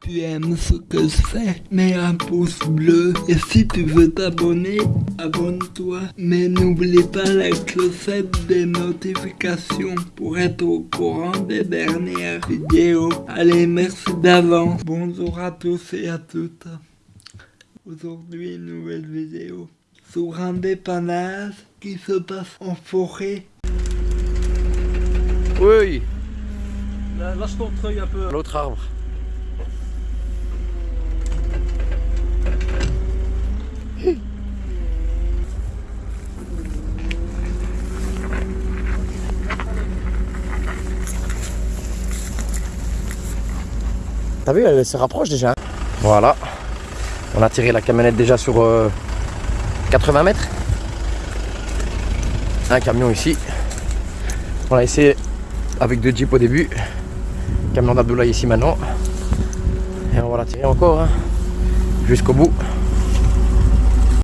tu aimes ce que je fais, mets un pouce bleu. Et si tu veux t'abonner, abonne-toi. Mais n'oublie pas la clochette des notifications pour être au courant des dernières vidéos. Allez, merci d'avance. Bonjour à tous et à toutes. Aujourd'hui, une nouvelle vidéo sur un dépannage qui se passe en forêt. Oui, Lâche ton treuil un peu. l'autre arbre. T'as vu, elle se rapproche déjà. Voilà. On a tiré la camionnette déjà sur euh, 80 mètres. Un camion ici. On a essayé avec deux jeeps au début. Camion d'Abdoulaye ici maintenant. Et on va la tirer encore hein, jusqu'au bout.